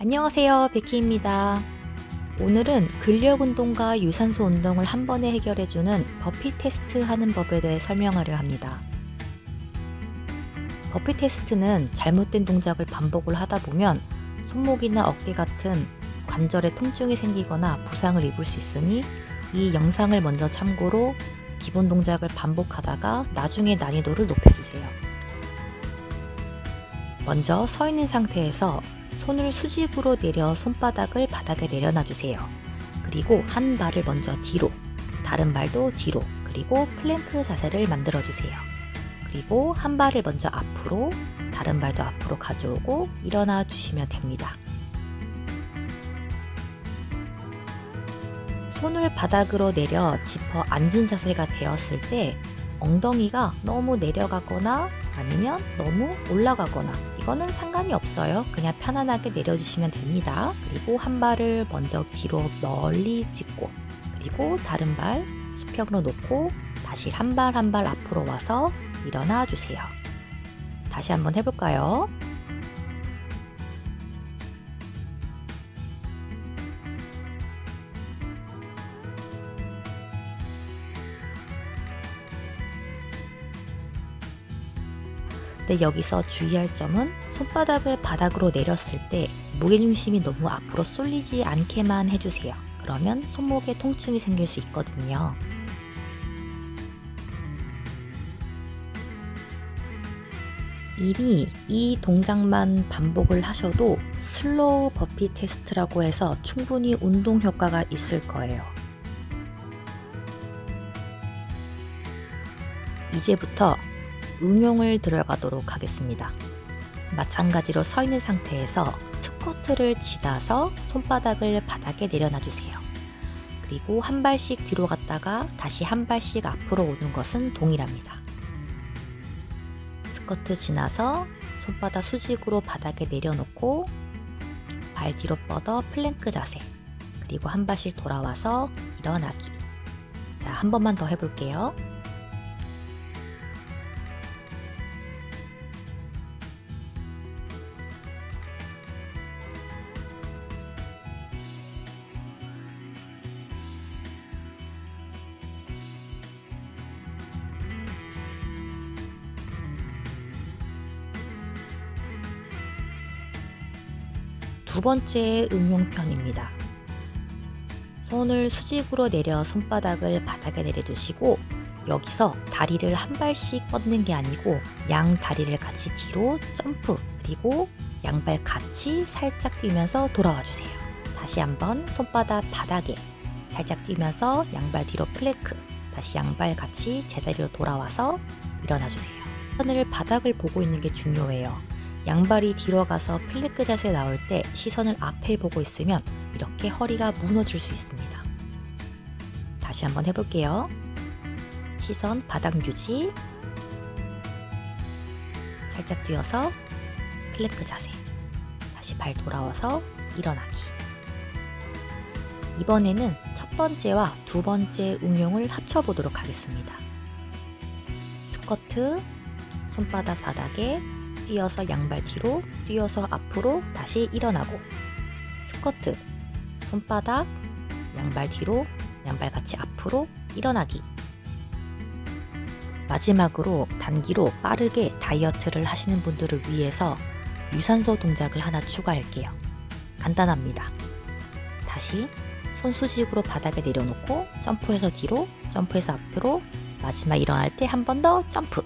안녕하세요 베키입니다. 오늘은 근력 운동과 유산소 운동을 한 번에 해결해주는 버피 테스트 하는 법에 대해 설명하려 합니다. 버피 테스트는 잘못된 동작을 반복을 하다 보면 손목이나 어깨 같은 관절에 통증이 생기거나 부상을 입을 수 있으니 이 영상을 먼저 참고로 기본 동작을 반복하다가 나중에 난이도를 높여주세요. 먼저 서 있는 상태에서 손을 수직으로 내려 손바닥을 바닥에 내려놔 주세요. 그리고 한 발을 먼저 뒤로, 다른 발도 뒤로, 그리고 플랭크 자세를 만들어 주세요. 그리고 한 발을 먼저 앞으로, 다른 발도 앞으로 가져오고 일어나 주시면 됩니다. 손을 바닥으로 내려 짚어 앉은 자세가 되었을 때 엉덩이가 너무 내려가거나 아니면 너무 올라가거나 이거는 상관이 없어요. 그냥 편안하게 내려주시면 됩니다. 그리고 한 발을 먼저 뒤로 널리 짚고 그리고 다른 발 수평으로 놓고 다시 한 발 한 발 앞으로 와서 일어나 주세요. 다시 한번 해볼까요? 근 여기서 주의할 점은 손바닥을 바닥으로 내렸을 때 무게중심이 너무 앞으로 쏠리지 않게만 해주세요. 그러면 손목에 통증이 생길 수 있거든요. 이미 이 동작만 반복을 하셔도 슬로우 버피 테스트라고 해서 충분히 운동 효과가 있을 거예요. 이제부터 응용을 들어가도록 하겠습니다. 마찬가지로 서 있는 상태에서 스쿼트를 지나서 손바닥을 바닥에 내려놔 주세요. 그리고 한 발씩 뒤로 갔다가 다시 한 발씩 앞으로 오는 것은 동일합니다. 스쿼트 지나서 손바닥 수직으로 바닥에 내려놓고 발 뒤로 뻗어 플랭크 자세 그리고 한 발씩 돌아와서 일어나기 자, 한 번만 더 해볼게요. 두 번째 응용편입니다. 손을 수직으로 내려 손바닥을 바닥에 내려두시고 여기서 다리를 한 발씩 뻗는 게 아니고 양 다리를 같이 뒤로 점프 그리고 양발 같이 살짝 뛰면서 돌아와 주세요. 다시 한번 손바닥 바닥에 살짝 뛰면서 양발 뒤로 플랭크 다시 양발 같이 제자리로 돌아와서 일어나 주세요. 손을 바닥을 보고 있는 게 중요해요. 양발이 뒤로 가서 플랭크 자세 나올 때 시선을 앞에 보고 있으면 이렇게 허리가 무너질 수 있습니다. 다시 한번 해볼게요. 시선 바닥 유지 살짝 뛰어서 플랭크 자세 다시 발 돌아와서 일어나기 이번에는 첫 번째와 두 번째 응용을 합쳐보도록 하겠습니다. 스쿼트 손바닥 바닥에 뛰어서 양발 뒤로, 뛰어서 앞으로 다시 일어나고 스쿼트, 손바닥, 양발 뒤로, 양발 같이 앞으로 일어나기 마지막으로 단기로 빠르게 다이어트를 하시는 분들을 위해서 유산소 동작을 하나 추가할게요. 간단합니다. 다시 손 수직으로 바닥에 내려놓고 점프해서 뒤로, 점프해서 앞으로 마지막 일어날 때 한 번 더 점프